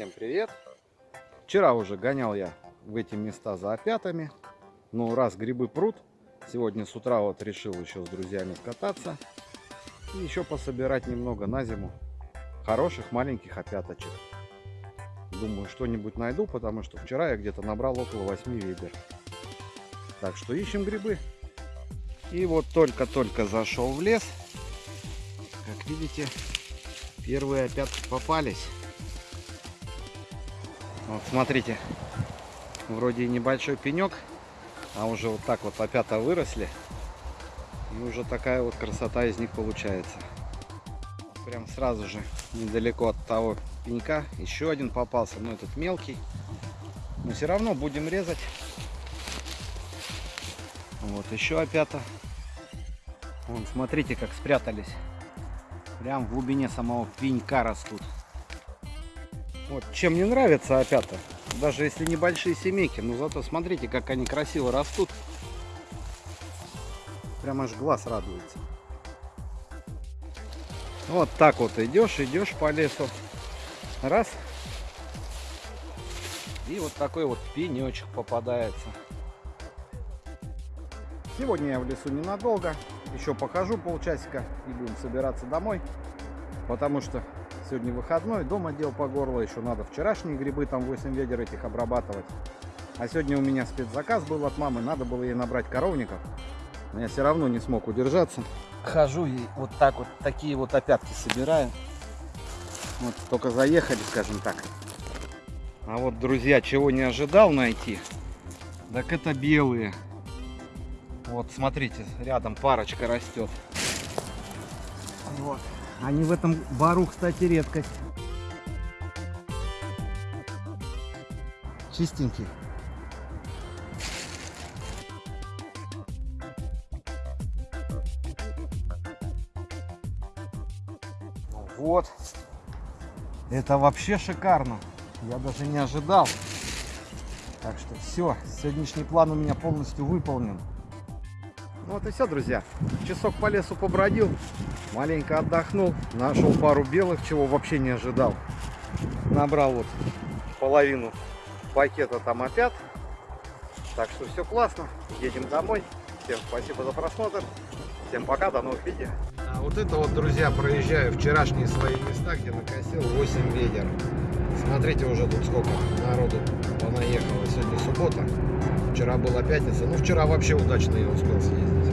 Всем привет! Вчера уже гонял я в эти места за опятами. Но раз грибы прут, сегодня с утра вот решил еще с друзьями скататься. И еще пособирать немного на зиму хороших маленьких опяточек. Думаю, что-нибудь найду, потому что вчера я где-то набрал около 8 ведер. Так что ищем грибы. И вот только-только зашел в лес. Как видите, первые опятки попались. Вот смотрите, вроде небольшой пенек, а уже вот так вот опята выросли. И уже такая вот красота из них получается. Прям сразу же, недалеко от того пенька, еще один попался, но этот мелкий. Но все равно будем резать. Вот еще опята. Вон, смотрите, как спрятались. Прям в глубине самого пенька растут. Вот чем мне нравится опята, даже если небольшие семейки, но зато смотрите, как они красиво растут. Прям аж глаз радуется. Вот так вот идешь, идешь по лесу. Раз. И вот такой вот пенечек попадается. Сегодня я в лесу ненадолго. Еще покажу полчасика и будем собираться домой. Потому что Сегодня выходной, дома дел по горло, еще надо вчерашние грибы, там 8 ведер этих обрабатывать. А сегодня у меня спецзаказ был от мамы, надо было ей набрать коровников. Но я все равно не смог удержаться. Хожу и вот так вот, такие вот опятки собираю. Вот только заехали, скажем так. А вот, друзья, чего не ожидал найти, так это белые. Вот, смотрите, рядом парочка растет. Вот. Они в этом бару, кстати, редкость. Чистенький. Вот. Это вообще шикарно. Я даже не ожидал. Так что все, сегодняшний план у меня полностью выполнен. Ну вот и все, друзья. Часок по лесу побродил, маленько отдохнул, нашел пару белых, чего вообще не ожидал. Набрал вот половину пакета там опять. Так что все классно. Едем домой. Всем спасибо за просмотр. Всем пока, до новых видео. А вот это вот, друзья, проезжаю вчерашние свои места, где накосил 8 ведер. Смотрите уже тут сколько народу понаехало. Сегодня суббота. Вчера была пятница. Ну, вчера вообще удачно я успел съездить.